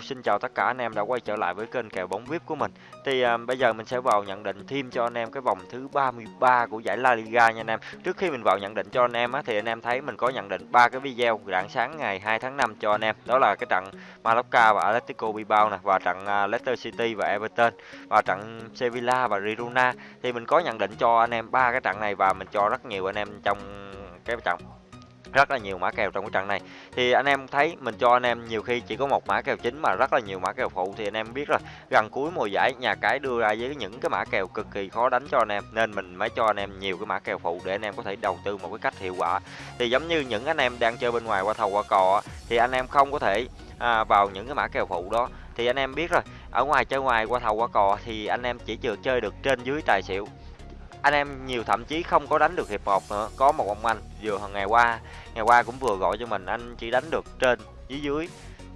Hello, xin chào tất cả anh em đã quay trở lại với kênh kèo bóng VIP của mình. Thì à, bây giờ mình sẽ vào nhận định thêm cho anh em cái vòng thứ 33 của giải La Liga nha anh em. Trước khi mình vào nhận định cho anh em á thì anh em thấy mình có nhận định ba cái video rạng sáng ngày 2 tháng 5 cho anh em. Đó là cái trận Mallorca và Atletico Bilbao nè và trận à, Leicester City và Everton và trận Sevilla và Girona. Thì mình có nhận định cho anh em ba cái trận này và mình cho rất nhiều anh em trong cái trận rất là nhiều mã kèo trong cái trận này. Thì anh em thấy mình cho anh em nhiều khi chỉ có một mã kèo chính mà rất là nhiều mã kèo phụ thì anh em biết rồi. Gần cuối mùa giải nhà cái đưa ra với những cái mã kèo cực kỳ khó đánh cho anh em nên mình mới cho anh em nhiều cái mã kèo phụ để anh em có thể đầu tư một cái cách hiệu quả. Thì giống như những anh em đang chơi bên ngoài qua thầu qua cò thì anh em không có thể à, vào những cái mã kèo phụ đó. Thì anh em biết rồi ở ngoài chơi ngoài qua thầu qua cò thì anh em chỉ chưa chơi được trên dưới tài xỉu anh em nhiều thậm chí không có đánh được hiệp một nữa. Có một ông anh vừa ngày qua ngày qua cũng vừa gọi cho mình, anh chỉ đánh được trên, dưới dưới,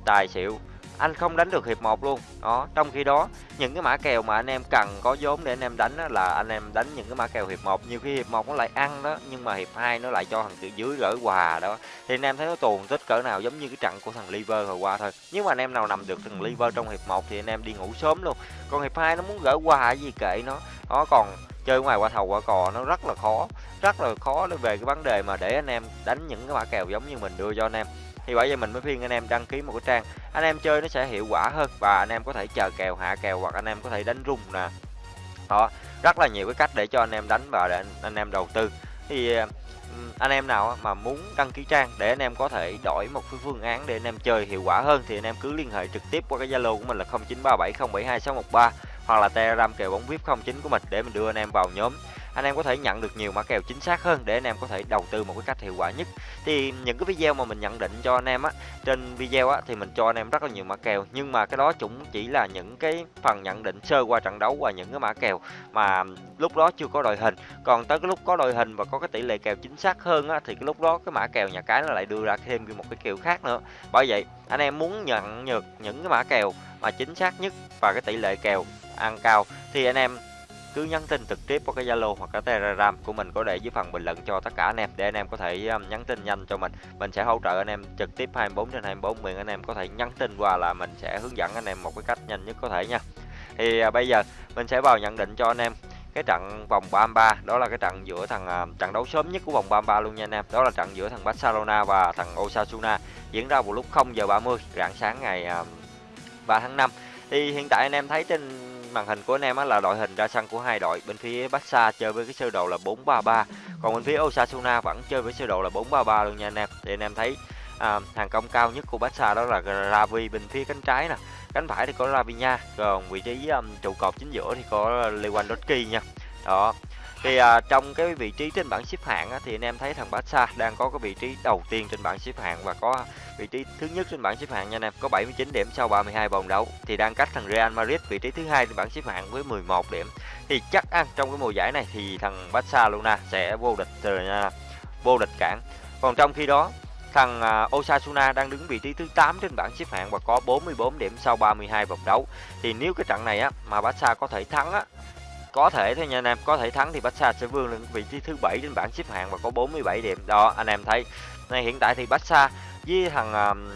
tài xỉu. Anh không đánh được hiệp một luôn. Đó, trong khi đó, những cái mã kèo mà anh em cần có vốn để anh em đánh đó là anh em đánh những cái mã kèo hiệp một. Nhiều khi hiệp một nó lại ăn đó, nhưng mà hiệp hai nó lại cho thằng từ dưới gỡ quà đó. Thì anh em thấy nó tuồn tích cỡ nào giống như cái trận của thằng liver hồi qua thôi. Nhưng mà anh em nào nằm được thằng liver trong hiệp một thì anh em đi ngủ sớm luôn. Còn hiệp hai nó muốn gỡ quà gì kệ nó. Đó, còn chơi ngoài qua thầu qua cò nó rất là khó rất là khó về cái vấn đề mà để anh em đánh những cái mã kèo giống như mình đưa cho anh em thì bởi vậy mình mới khuyên anh em đăng ký một cái trang anh em chơi nó sẽ hiệu quả hơn và anh em có thể chờ kèo hạ kèo hoặc anh em có thể đánh rung nè đó rất là nhiều cái cách để cho anh em đánh và để anh em đầu tư thì anh em nào mà muốn đăng ký trang để anh em có thể đổi một cái phương án để anh em chơi hiệu quả hơn thì anh em cứ liên hệ trực tiếp qua cái Zalo của mình là 0937072613 hoặc là Telegram kèo bóng VIP 09 của mình để mình đưa anh em vào nhóm. Anh em có thể nhận được nhiều mã kèo chính xác hơn để anh em có thể đầu tư một cái cách hiệu quả nhất. Thì những cái video mà mình nhận định cho anh em á, trên video á thì mình cho anh em rất là nhiều mã kèo, nhưng mà cái đó cũng chỉ là những cái phần nhận định sơ qua trận đấu và những cái mã kèo mà lúc đó chưa có đội hình. Còn tới cái lúc có đội hình và có cái tỷ lệ kèo chính xác hơn á, thì cái lúc đó cái mã kèo nhà cái nó lại đưa ra thêm một cái kèo khác nữa. Bởi vậy, anh em muốn nhận được những cái mã kèo mà chính xác nhất và cái tỷ lệ kèo ăn cao thì anh em cứ nhắn tin trực tiếp qua cái Zalo hoặc cái Telegram của mình có để dưới phần bình luận cho tất cả anh em để anh em có thể um, nhắn tin nhanh cho mình. Mình sẽ hỗ trợ anh em trực tiếp 24 trên 24 miền anh em có thể nhắn tin qua là mình sẽ hướng dẫn anh em một cái cách nhanh nhất có thể nha. Thì à, bây giờ mình sẽ vào nhận định cho anh em cái trận vòng 33 đó là cái trận giữa thằng à, trận đấu sớm nhất của vòng 33 luôn nha anh em. Đó là trận giữa thằng Barcelona và thằng Osasuna diễn ra vào lúc 0 giờ 30 rạng sáng ngày à, uh, 3 tháng 5. Thì hiện tại anh em thấy trên màn hình của anh em á là đội hình ra sân của hai đội. Bên phía Barca chơi với cái sơ đồ là 433 còn bên phía Osasuna vẫn chơi với sơ đồ là 433 luôn nha anh em. Thì anh em thấy à, hàng công cao nhất của Barca đó là Ravi bên phía cánh trái nè cánh phải thì có Ravinha còn vị trí um, trụ cột chính giữa thì có Lewandowski nha. Đó. Thì à, trong cái vị trí trên bảng xếp hạng á, thì anh em thấy thằng Barca đang có cái vị trí đầu tiên trên bảng xếp hạng và có vị trí thứ nhất trên bảng xếp hạng nha anh em, có 79 điểm sau 32 vòng đấu. Thì đang cách thằng Real Madrid, vị trí thứ hai trên bảng xếp hạng với 11 điểm. Thì chắc ăn trong cái mùa giải này thì thằng Barcelona sẽ vô địch rồi nha, vô địch cản còn trong khi đó, thằng à, Osasuna đang đứng vị trí thứ 8 trên bảng xếp hạng và có 44 điểm sau 32 vòng đấu. Thì nếu cái trận này á, mà Barca có thể thắng á, có thể thôi nha anh em, có thể thắng thì Barca sẽ vươn lên vị trí thứ bảy trên bảng xếp hạng và có 47 điểm. Đó, anh em thấy. Này, hiện tại thì Barca với thằng um,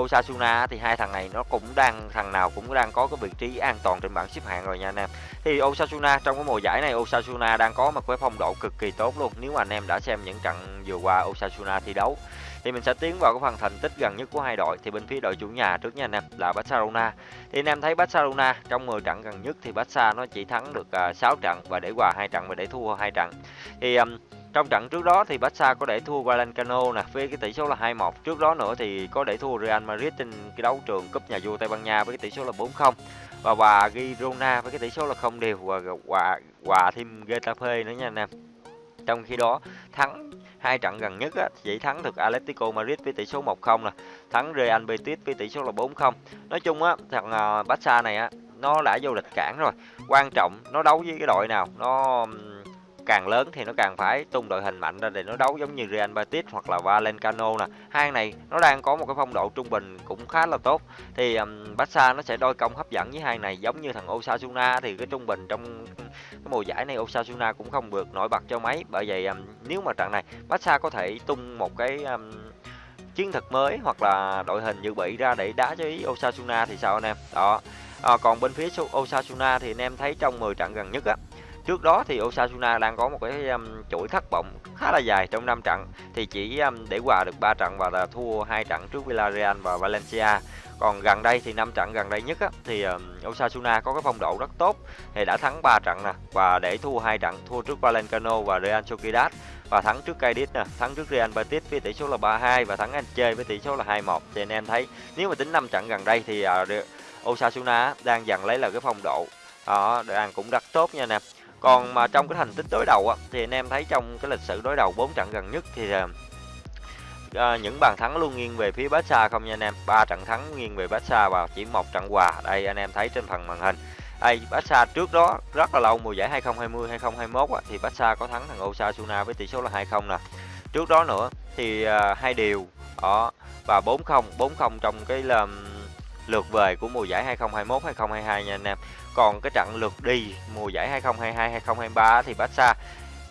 Osasuna thì hai thằng này nó cũng đang thằng nào cũng đang có cái vị trí an toàn trên bảng xếp hạng rồi nha anh em. Thì Osasuna trong cái mùa giải này Osasuna đang có một cái phong độ cực kỳ tốt luôn. Nếu mà anh em đã xem những trận vừa qua Osasuna thi đấu thì mình sẽ tiến vào cái phần thành tích gần nhất của hai đội thì bên phía đội chủ nhà trước nha anh em là Barcelona. Thì anh em thấy Barcelona trong 10 trận gần nhất thì Barca nó chỉ thắng được ờ, uh, 6 trận và để hòa hai trận và để thua hai trận. Thì um, trong trận trước đó thì Barca có để thua Valencano nè với cái tỷ số là 2-1. Trước đó nữa thì có để thua Real Madrid trên cái đấu trường cúp nhà vua Tây Ban Nha với cái tỷ số là 4-0 và hòa Girona với cái tỷ số là không đều và hòa hòa thêm Getafe nữa nha anh em. Trong khi đó thắng hai trận gần nhất á, chỉ thắng được Atletico Madrid với tỷ số 1-0 nè, thắng Real Betis với tỷ số là 4-0. Nói chung á thằng ờ, Barca này á nó đã vô địch cản rồi. Quan trọng nó đấu với cái đội nào nó càng lớn thì nó càng phải tung đội hình mạnh ra để nó đấu giống như Real Betis hoặc là Valencano nè. Hai này nó đang có một cái phong độ trung bình cũng khá là tốt. Thì um, Barca nó sẽ đôi công hấp dẫn với hai này giống như thằng Osasuna thì cái trung bình trong cái mùa giải này Osasuna cũng không được nổi bật cho mấy. Bởi vậy um, nếu mà trận này Barca có thể tung một cái um, chiến thuật mới hoặc là đội hình dự bị ra để đá cho ý Osasuna thì sao anh em? Đó. À, còn bên phía Osasuna thì anh em thấy trong 10 trận gần nhất á Trước đó thì Osasuna đang có một cái um, chuỗi thất vọng khá là dài trong 5 trận thì chỉ um, để hòa được 3 trận và là thua hai trận trước Villarreal và Valencia. Còn gần đây thì 5 trận gần đây nhất á, thì um, Osasuna có cái phong độ rất tốt thì đã thắng 3 trận nè và để thua hai trận, thua trước Valencano và Real Sociedad và thắng trước Cadiz nè, thắng trước Real Betis với tỷ số là 3-2 và thắng Elche với tỷ số là 2-1. Thì anh em thấy nếu mà tính 5 trận gần đây thì uh, Osasuna đang dần lấy là cái phong độ đó đang cũng rất tốt nha nè còn mà trong cái thành tích đối đầu á, thì anh em thấy trong cái lịch sử đối đầu 4 trận gần nhất thì à, những bàn thắng luôn nghiêng về phía Barca không nha anh em? Ba trận thắng nghiêng về Barca và chỉ một trận hòa. Đây anh em thấy trên phần màn hình. Đây Barca trước đó rất là lâu mùa giải 2020 2021 á, thì Barca có thắng thằng Osasuna với tỷ số là 2-0 nè. Trước đó nữa thì à, hai điều đó và 4-0 4-0 trong cái là lượt về của mùa giải 2021 2022 nha anh em còn cái trận lượt đi mùa giải 2022 2023 thì Barca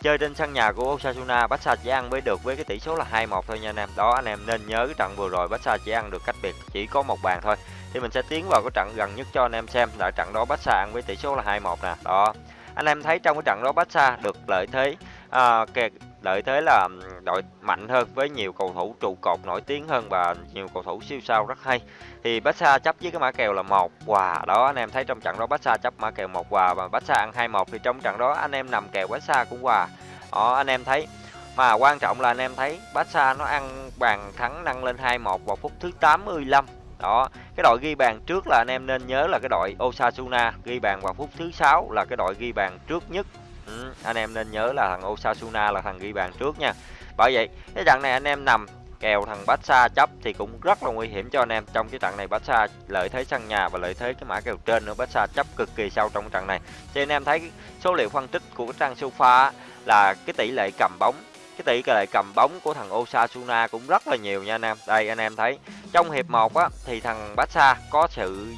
chơi trên sân nhà của Osasuna, Barca chỉ ăn với được với cái tỷ số là 2-1 thôi nha anh em. Đó anh em nên nhớ cái trận vừa rồi Barca chỉ ăn được cách biệt chỉ có một bàn thôi. Thì mình sẽ tiến vào cái trận gần nhất cho anh em xem là trận đó Barca ăn với tỷ số là 2-1 nè. Đó. Anh em thấy trong cái trận đó Barca được lợi thế à, kẹt lợi thế là đội mạnh hơn với nhiều cầu thủ trụ cột nổi tiếng hơn và nhiều cầu thủ siêu sao rất hay. Thì Barca chấp với cái mã kèo là một quà. Đó, anh em thấy trong trận đó Barca chấp mã kèo một quà và Barca ăn 2-1 thì trong trận đó anh em nằm kèo Barca cũng quà. Đó, anh em thấy. Mà quan trọng là anh em thấy Barca nó ăn bàn thắng nâng lên 2-1 vào phút thứ 85 đó, cái đội ghi bàn trước là anh em nên nhớ là cái đội Osasuna ghi bàn vào phút thứ sáu là cái đội ghi bàn trước nhất ừ, anh em nên nhớ là thằng Osasuna là thằng ghi bàn trước nha. Bởi vậy cái trận này anh em nằm kèo thằng Barca chấp thì cũng rất là nguy hiểm cho anh em. Trong cái trận này Barca lợi thế sân nhà và lợi thế cái mã kèo trên nữa Barca chấp cực kỳ sâu trong trận này. Thì anh em thấy số liệu phân tích của cái trang sofa là cái tỷ lệ cầm bóng cái tỷ lệ cầm bóng của thằng Osasuna cũng rất là nhiều nha anh em. Đây, anh em thấy, trong hiệp 1 á, thì thằng Barca có sự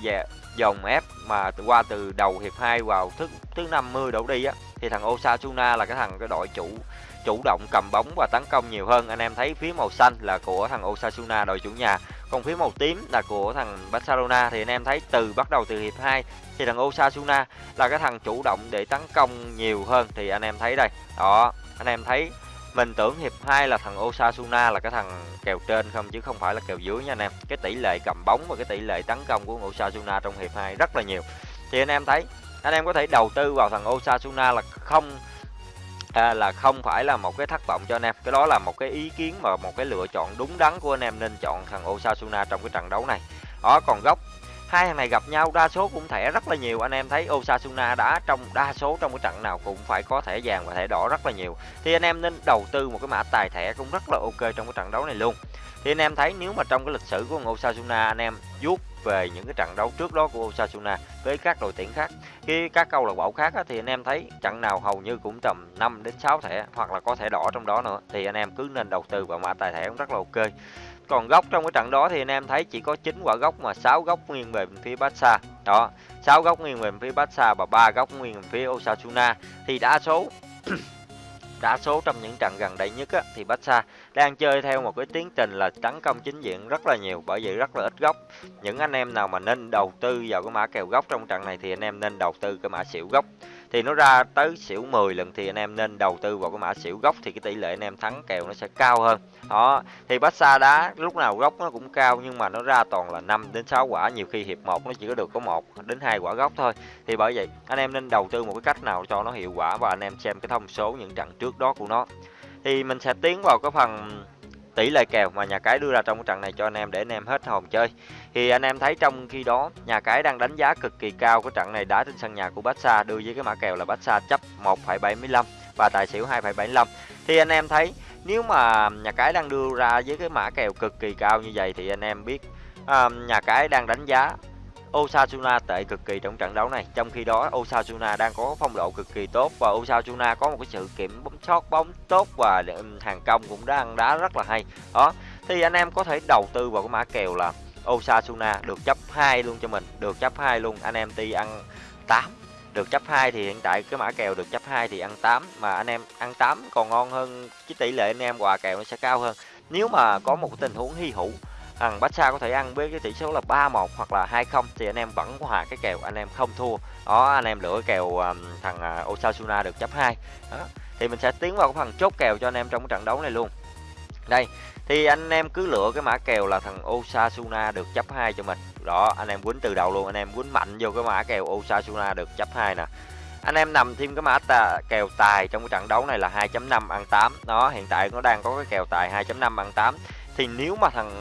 dòng ép mà qua từ đầu hiệp 2 vào thứ thứ 50 đổ đi á, thì thằng Osasuna là cái thằng, cái đội chủ chủ động cầm bóng và tấn công nhiều hơn. Anh em thấy phía màu xanh là của thằng Osasuna, đội chủ nhà. Còn phía màu tím là của thằng Barcelona, thì anh em thấy từ bắt đầu từ hiệp 2 thì thằng Osasuna là cái thằng chủ động để tấn công nhiều hơn. Thì anh em thấy đây, đó, anh em thấy mình tưởng hiệp 2 là thằng Osasuna là cái thằng kèo trên không chứ không phải là kèo dưới nha anh em. Cái tỷ lệ cầm bóng và cái tỷ lệ tấn công của Osasuna trong hiệp 2 rất là nhiều. Thì anh em thấy anh em có thể đầu tư vào thằng Osasuna là không à, là không phải là một cái thất vọng cho anh em. Cái đó là một cái ý kiến mà một cái lựa chọn đúng đắn của anh em nên chọn thằng Osasuna trong cái trận đấu này. Đó còn góc hai thằng này gặp nhau đa số cũng thẻ rất là nhiều. Anh em thấy Osasuna đã trong đa số trong cái trận nào cũng phải có thẻ vàng và thẻ đỏ rất là nhiều. Thì anh em nên đầu tư một cái mã tài thẻ cũng rất là ok trong cái trận đấu này luôn. Thì anh em thấy nếu mà trong cái lịch sử của Osasuna anh em vuốt về những cái trận đấu trước đó của Osasuna với các đội tuyển khác khi các câu lạc bộ khác á, thì anh em thấy trận nào hầu như cũng tầm 5 đến 6 thẻ hoặc là có thẻ đỏ trong đó nữa thì anh em cứ nên đầu tư vào mã tài thẻ cũng rất là ok còn góc trong cái trận đó thì anh em thấy chỉ có 9 quả góc mà 6 góc nghiêng về phía Barca. Đó 6 góc nghiêng về phía Barca và ba góc nghiêng về phía Osasuna. Thì đa số đa số trong những trận gần đây nhất á, thì Barca đang chơi theo một cái tiến trình là tấn công chính diện rất là nhiều bởi vậy rất là ít góc những anh em nào mà nên đầu tư vào cái mã kèo góc trong trận này thì anh em nên đầu tư cái mã xỉu góc thì nó ra tới xỉu 10 lần thì anh em nên đầu tư vào cái mã xỉu gốc thì cái tỷ lệ anh em thắng kèo nó sẽ cao hơn. Đó, thì Barca đá lúc nào gốc nó cũng cao nhưng mà nó ra toàn là 5 đến 6 quả, nhiều khi hiệp 1 nó chỉ có được có một đến hai quả gốc thôi. Thì bởi vậy, anh em nên đầu tư một cái cách nào cho nó hiệu quả và anh em xem cái thông số những trận trước đó của nó. Thì mình sẽ tiến vào cái phần tỷ lệ kèo mà nhà cái đưa ra trong trận này cho anh em để anh em hết hồn chơi. Thì anh em thấy trong khi đó nhà cái đang đánh giá cực kỳ cao của trận này đá trên sân nhà của Barca đưa với cái mã kèo là Barca chấp 1,75 và tài xỉu 2,75 thì anh em thấy nếu mà nhà cái đang đưa ra với cái mã kèo cực kỳ cao như vậy thì anh em biết um, nhà cái đang đánh giá Osasuna tệ cực kỳ trong trận đấu này. Trong khi đó, Osasuna đang có phong độ cực kỳ tốt và Osasuna có một cái sự kiểm bóng sót bóng tốt và hàng công cũng đang đá rất là hay. Đó, thì anh em có thể đầu tư vào cái mã kèo là Osasuna được chấp 2 luôn cho mình, được chấp 2 luôn. Anh em ti ăn 8 được chấp 2 thì hiện tại cái mã kèo được chấp 2 thì ăn 8 mà anh em ăn 8 còn ngon hơn, cái tỷ lệ anh em quà kèo nó sẽ cao hơn. Nếu mà có một tình huống hy hữu thằng Barca có thể ăn với cái tỷ số là 3-1 hoặc là 2-0 thì anh em vẫn hòa cái kèo anh em không thua. Đó anh em lựa kèo um, thằng uh, Osasuna được chấp 2 đó thì mình sẽ tiến vào cái phần chốt kèo cho anh em trong cái trận đấu này luôn. Đây thì anh em cứ lựa cái mã kèo là thằng Osasuna được chấp 2 cho mình. Đó anh em quýnh từ đầu luôn anh em quýnh mạnh vô cái mã kèo Osasuna được chấp 2 nè. Anh em nằm thêm cái mã tà, kèo tài trong cái trận đấu này là 2.5 ăn 8 đó hiện tại nó đang có cái kèo tài 2.5 ăn 8 thì nếu mà thằng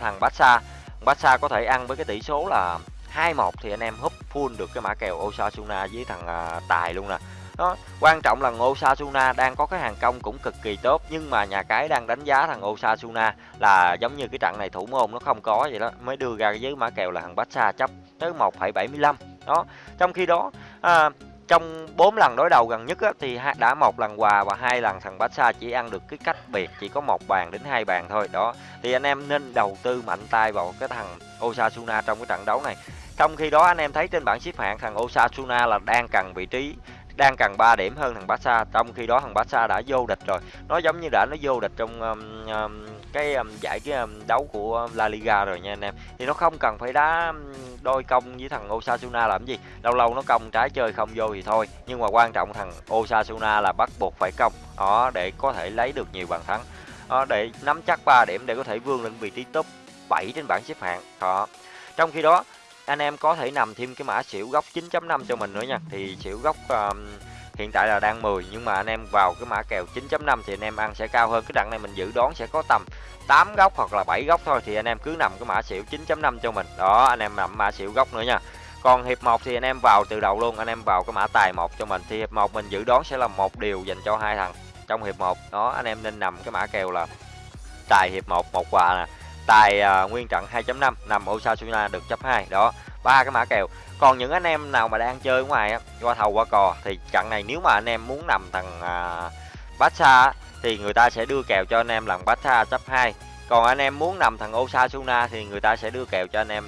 thằng Barca Barca có thể ăn với cái tỷ số là 2-1 thì anh em húp full được cái mã kèo Osasuna với thằng uh, tài luôn nè. Đó quan trọng là Osasuna đang có cái hàng công cũng cực kỳ tốt nhưng mà nhà cái đang đánh giá thằng Osasuna là giống như cái trận này thủ môn nó không có vậy đó mới đưa ra cái mã kèo là thằng Barca chấp tới 1,75 đó trong khi đó à, trong 4 lần đối đầu gần nhất á, thì đã một lần quà và hai lần thằng Barca chỉ ăn được cái cách biệt chỉ có một bàn đến hai bàn thôi. Đó thì anh em nên đầu tư mạnh tay vào cái thằng Osasuna trong cái trận đấu này. Trong khi đó anh em thấy trên bảng xếp hạng thằng Osasuna là đang cần vị trí đang cần 3 điểm hơn thằng Barca. Trong khi đó thằng Barca đã vô địch rồi. Nó giống như đã nó vô địch trong um, um, cái um, giải cái um, đấu của La Liga rồi nha anh em. Thì nó không cần phải đá đôi công với thằng Osasuna làm gì. Lâu lâu nó công trái chơi không vô thì thôi. Nhưng mà quan trọng thằng Osasuna là bắt buộc phải công. Đó để có thể lấy được nhiều bàn thắng. Đó, để nắm chắc 3 điểm để có thể vươn lên vị trí top 7 trên bảng xếp hạng. Đó. Trong khi đó anh em có thể nằm thêm cái mã xỉu góc 9.5 cho mình nữa nha. Thì xỉu góc um, hiện tại là đang 10 nhưng mà anh em vào cái mã kèo 9.5 thì anh em ăn sẽ cao hơn. Cái đặng này mình dự đoán sẽ có tầm 8 góc hoặc là 7 góc thôi thì anh em cứ nằm cái mã xỉu 9.5 cho mình. Đó anh em nằm mã xỉu góc nữa nha. Còn hiệp 1 thì anh em vào từ đầu luôn anh em vào cái mã tài một cho mình. Thì hiệp 1 mình dự đoán sẽ là một điều dành cho hai thằng trong hiệp 1 đó anh em nên nằm cái mã kèo là tài hiệp 1 một quà nè. Tài uh, nguyên trận 2.5 nằm Osasuna được chấp 2 đó ba cái mã kèo. Còn những anh em nào mà đang chơi ngoài á qua thầu qua cò thì trận này nếu mà anh em muốn nằm thằng à, Barca thì người ta sẽ đưa kèo cho anh em lần Barca chấp 2 còn anh em muốn nằm thằng Osasuna thì người ta sẽ đưa kèo cho anh em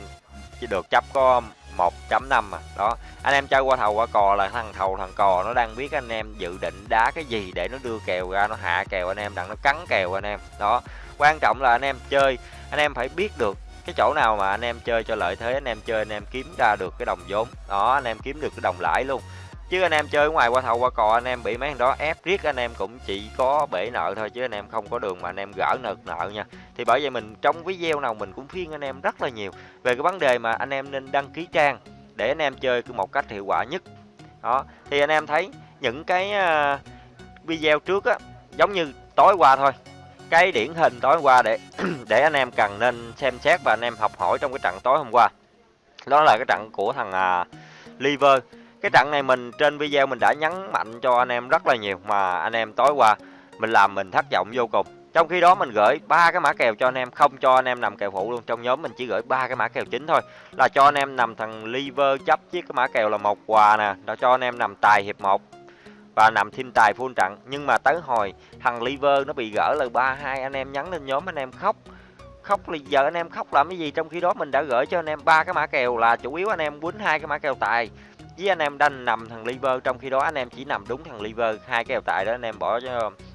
chỉ được chấp có 1.5 mà. Đó anh em chơi qua thầu qua cò là thằng thầu thằng cò nó đang biết anh em dự định đá cái gì để nó đưa kèo ra nó hạ kèo anh em đặng nó cắn kèo anh em. Đó quan trọng là anh em chơi anh em phải biết được cái chỗ nào mà anh em chơi cho lợi thế anh em chơi anh em kiếm ra được cái đồng vốn đó anh em kiếm được cái đồng lãi luôn chứ anh em chơi ngoài qua thầu qua cò anh em bị mấy thằng đó ép riết anh em cũng chỉ có bể nợ thôi chứ anh em không có đường mà anh em gỡ nợ nợ nha thì bởi vậy mình trong video nào mình cũng khuyên anh em rất là nhiều về cái vấn đề mà anh em nên đăng ký trang để anh em chơi một cách hiệu quả nhất đó thì anh em thấy những cái video trước á giống như tối qua thôi cái điển hình tối qua để để anh em cần nên xem xét và anh em học hỏi trong cái trận tối hôm qua. Đó là cái trận của thằng à, Liver. Cái trận này mình trên video mình đã nhấn mạnh cho anh em rất là nhiều mà anh em tối qua mình làm mình thất vọng vô cùng. Trong khi đó mình gửi ba cái mã kèo cho anh em không cho anh em nằm kèo phụ luôn. Trong nhóm mình chỉ gửi ba cái mã kèo chính thôi. Là cho anh em nằm thằng liver chấp chiếc cái mã kèo là một quà nè là cho anh em nằm tài hiệp một và nằm thêm tài full trận nhưng mà tới hồi thằng liver nó bị gỡ lời ba hai anh em nhắn lên nhóm anh em khóc khóc là giờ anh em khóc làm cái gì trong khi đó mình đã gửi cho anh em ba cái mã kèo là chủ yếu anh em quýnh hai cái mã kèo tài với anh em đang nằm thằng liver trong khi đó anh em chỉ nằm đúng thằng liver hai kèo tài đó anh em bỏ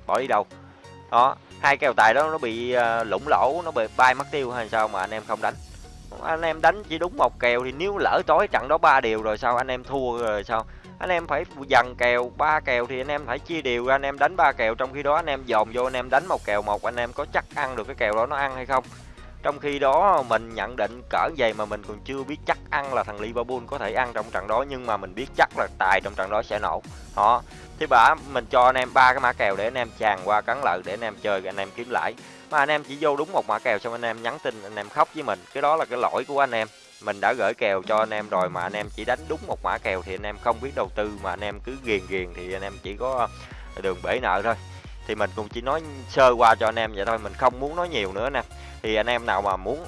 bỏ đi đâu đó hai kèo tài đó nó bị lủng lỗ nó bị bay mất tiêu hay sao mà anh em không đánh anh em đánh chỉ đúng một kèo thì nếu lỡ tối trận đó ba điều rồi sao anh em thua rồi sao anh em phải dần kèo ba kèo thì anh em phải chia đều anh em đánh ba kèo trong khi đó anh em dồn vô anh em đánh một kèo một anh em có chắc ăn được cái kèo đó nó ăn hay không trong khi đó mình nhận định cỡ vậy mà mình còn chưa biết chắc ăn là thằng Liverpool có thể ăn trong trận đó nhưng mà mình biết chắc là tài trong trận đó sẽ nổ họ thế bả mình cho anh em ba cái mã kèo để anh em tràn qua cắn lợi để anh em chơi anh em kiếm lãi mà anh em chỉ vô đúng một mã kèo xong anh em nhắn tin anh em khóc với mình cái đó là cái lỗi của anh em mình đã gửi kèo cho anh em rồi mà anh em chỉ đánh đúng một mã kèo thì anh em không biết đầu tư mà anh em cứ ghiền ghiền thì anh em chỉ có đường bể nợ thôi thì mình cũng chỉ nói sơ qua cho anh em vậy thôi mình không muốn nói nhiều nữa nè thì anh em nào mà muốn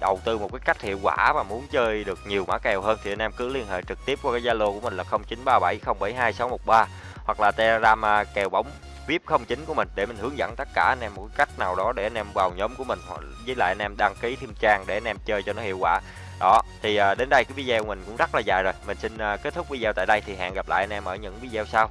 đầu tư một cái cách hiệu quả và muốn chơi được nhiều mã kèo hơn thì anh em cứ liên hệ trực tiếp qua cái Zalo của mình là 0937072613 hoặc là Telegram kèo bóng VIP 09 của mình để mình hướng dẫn tất cả anh em một cách nào đó để anh em vào nhóm của mình với lại anh em đăng ký thêm trang để anh em chơi cho nó hiệu quả đó, thì à, đến đây cái video mình cũng rất là dài rồi. Mình xin à, kết thúc video tại đây. Thì hẹn gặp lại anh em ở những video sau.